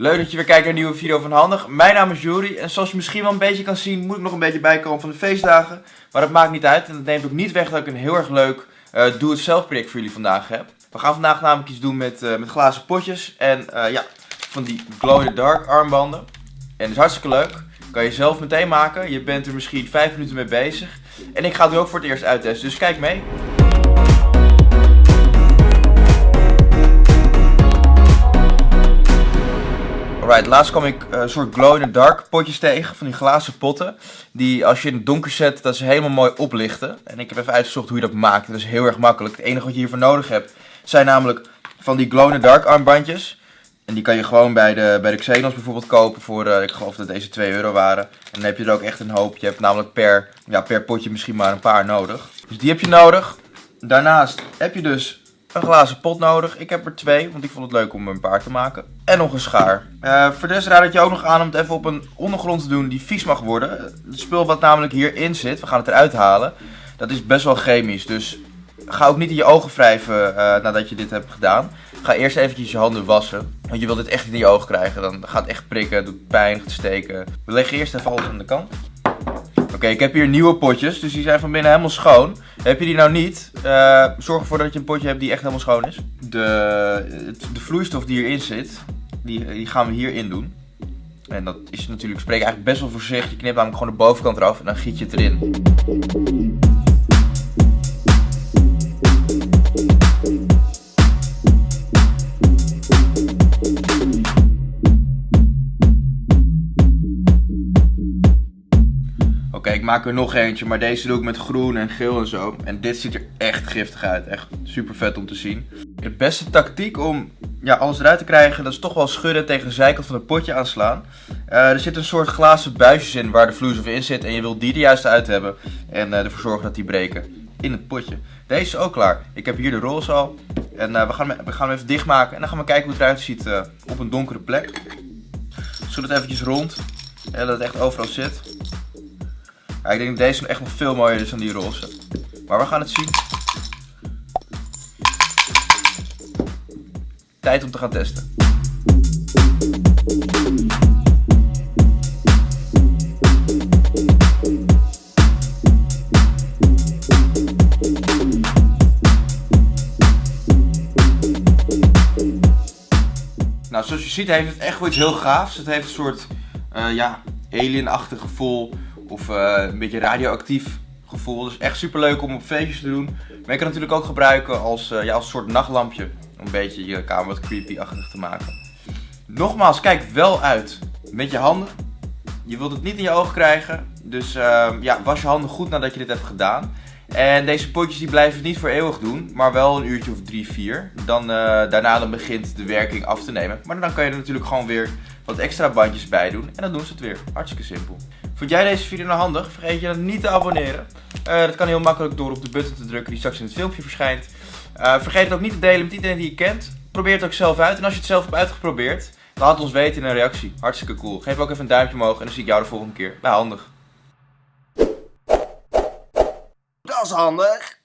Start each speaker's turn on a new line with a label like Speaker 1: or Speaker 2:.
Speaker 1: Leuk dat je weer kijkt naar een nieuwe video van Handig. Mijn naam is Juri en zoals je misschien wel een beetje kan zien moet ik nog een beetje bijkomen van de feestdagen. Maar dat maakt niet uit en dat neemt ook niet weg dat ik een heel erg leuk uh, doe-het-zelf project voor jullie vandaag heb. We gaan vandaag namelijk iets doen met, uh, met glazen potjes en uh, ja, van die glow-in-the-dark armbanden. En dat is hartstikke leuk. Kan je zelf meteen maken. Je bent er misschien 5 minuten mee bezig. En ik ga het nu ook voor het eerst uittesten, dus kijk mee. Laatst kwam ik een soort glow-in-the-dark potjes tegen, van die glazen potten. Die als je in het donker zet, dat ze helemaal mooi oplichten. En ik heb even uitgezocht hoe je dat maakt. Dat is heel erg makkelijk. Het enige wat je hiervoor nodig hebt, zijn namelijk van die glow-in-the-dark armbandjes. En die kan je gewoon bij de, bij de Xenos bijvoorbeeld kopen voor, uh, ik geloof dat deze 2 euro waren. En dan heb je er ook echt een hoop. Je hebt namelijk per, ja, per potje misschien maar een paar nodig. Dus die heb je nodig. Daarnaast heb je dus een glazen pot nodig. Ik heb er twee, want ik vond het leuk om een paar te maken. En nog een schaar. Uh, voor deze raad ik je ook nog aan om het even op een ondergrond te doen die vies mag worden. Het spul wat namelijk hierin zit, we gaan het eruit halen, dat is best wel chemisch. Dus ga ook niet in je ogen wrijven uh, nadat je dit hebt gedaan. Ga eerst eventjes je handen wassen. Want je wilt dit echt niet in je ogen krijgen. Dan gaat het echt prikken, doet pijn, gaat steken. We leggen eerst even alles aan de kant. Oké, ik heb hier nieuwe potjes, dus die zijn van binnen helemaal schoon. Heb je die nou niet, uh, zorg ervoor dat je een potje hebt die echt helemaal schoon is. De, de vloeistof die hierin zit, die, die gaan we hierin doen. En dat is natuurlijk, spreek eigenlijk best wel voor zich. Je knipt namelijk gewoon de bovenkant eraf en dan giet je het erin. Maak er nog eentje, maar deze doe ik met groen en geel en zo. En dit ziet er echt giftig uit. Echt super vet om te zien. De beste tactiek om ja, alles eruit te krijgen, dat is toch wel schudden tegen de zijkant van het potje aanslaan. Uh, er zit een soort glazen buisjes in waar de vloeistof in zit. En je wilt die er juist uit hebben. En uh, ervoor zorgen dat die breken in het potje. Deze is ook klaar. Ik heb hier de roze al. En uh, we, gaan, we gaan hem even dichtmaken. En dan gaan we kijken hoe het eruit ziet op een donkere plek. Schud het eventjes rond. En dat het echt overal zit. Ik denk dat deze echt nog veel mooier is dan die roze. Maar we gaan het zien. Tijd om te gaan testen. Nou, zoals je ziet heeft het echt wel iets heel gaafs. Het heeft een soort, uh, ja, alien-achtig gevoel. Of uh, een beetje radioactief gevoel. Dus echt super leuk om op feestjes te doen. Maar je kan natuurlijk ook gebruiken als, uh, ja, als soort nachtlampje. Om een beetje je kamer wat creepy-achtig te maken. Nogmaals, kijk wel uit met je handen. Je wilt het niet in je ogen krijgen. Dus uh, ja, was je handen goed nadat je dit hebt gedaan. En deze potjes die blijven het niet voor eeuwig doen, maar wel een uurtje of drie, vier. Dan, uh, daarna dan begint de werking af te nemen. Maar dan kan je er natuurlijk gewoon weer wat extra bandjes bij doen. En dan doen ze het weer. Hartstikke simpel. Vond jij deze video nou handig? Vergeet je dan niet te abonneren. Uh, dat kan heel makkelijk door op de button te drukken die straks in het filmpje verschijnt. Uh, vergeet het ook niet te delen met iedereen die je kent. Probeer het ook zelf uit. En als je het zelf hebt uitgeprobeerd, laat het ons weten in een reactie. Hartstikke cool. Geef ook even een duimpje omhoog en dan zie ik jou de volgende keer bij Handig.
Speaker 2: Dat is handig.